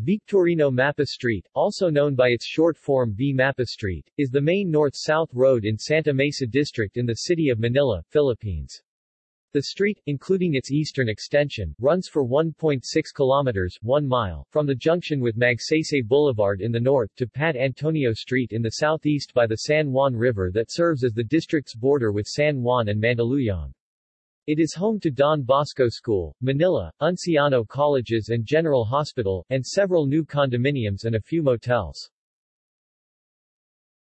Victorino Mapa Street, also known by its short form V. Mapa Street, is the main north-south road in Santa Mesa District in the city of Manila, Philippines. The street, including its eastern extension, runs for 1.6 kilometers 1 mile from the junction with Magsaysay Boulevard in the north to Pat Antonio Street in the southeast by the San Juan River that serves as the district's border with San Juan and Mandaluyong. It is home to Don Bosco School, Manila, Unciano Colleges and General Hospital, and several new condominiums and a few motels.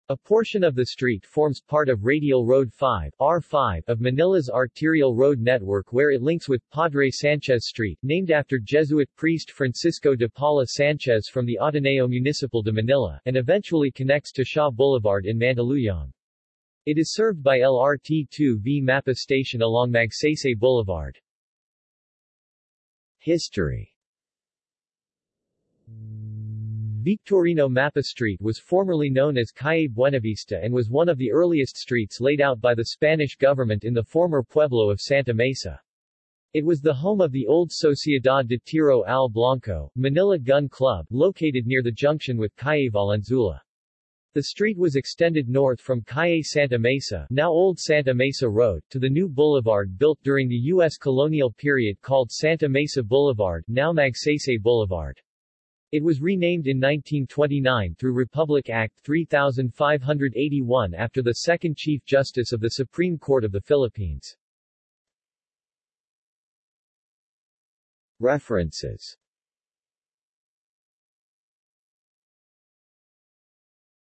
A portion of the street forms part of Radial Road 5 R5 of Manila's arterial road network where it links with Padre Sanchez Street, named after Jesuit priest Francisco de Paula Sanchez from the Ateneo Municipal de Manila, and eventually connects to Shaw Boulevard in Mandaluyong. It is served by LRT-2V Mapa Station along Magsaysay Boulevard. History Victorino Mapa Street was formerly known as Calle Buenavista and was one of the earliest streets laid out by the Spanish government in the former pueblo of Santa Mesa. It was the home of the old Sociedad de Tiro al Blanco, Manila Gun Club, located near the junction with Calle Valenzuela. The street was extended north from Calle Santa Mesa now Old Santa Mesa Road to the new boulevard built during the U.S. colonial period called Santa Mesa Boulevard now Magsaysay Boulevard. It was renamed in 1929 through Republic Act 3581 after the second Chief Justice of the Supreme Court of the Philippines. References